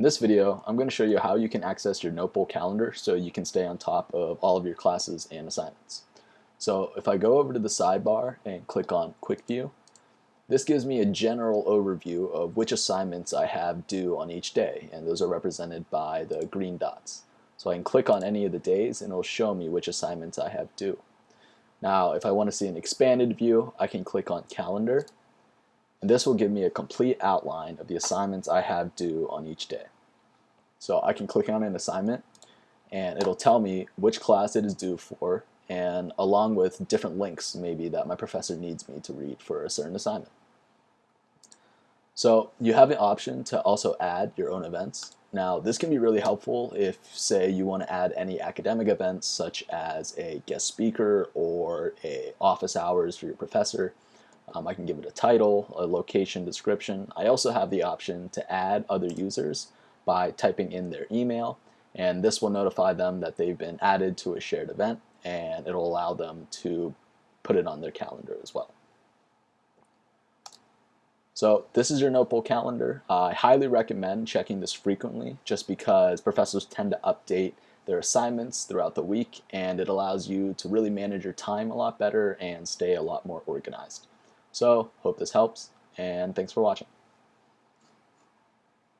In this video, I'm going to show you how you can access your Notebowl calendar so you can stay on top of all of your classes and assignments. So if I go over to the sidebar and click on Quick View, this gives me a general overview of which assignments I have due on each day, and those are represented by the green dots. So I can click on any of the days and it'll show me which assignments I have due. Now, if I want to see an expanded view, I can click on Calendar and this will give me a complete outline of the assignments I have due on each day. So I can click on an assignment and it'll tell me which class it is due for and along with different links maybe that my professor needs me to read for a certain assignment. So you have the option to also add your own events. Now this can be really helpful if say you want to add any academic events such as a guest speaker or a office hours for your professor um, I can give it a title, a location description. I also have the option to add other users by typing in their email and this will notify them that they've been added to a shared event and it'll allow them to put it on their calendar as well. So this is your Notebowl calendar. I highly recommend checking this frequently just because professors tend to update their assignments throughout the week and it allows you to really manage your time a lot better and stay a lot more organized. So hope this helps and thanks for watching.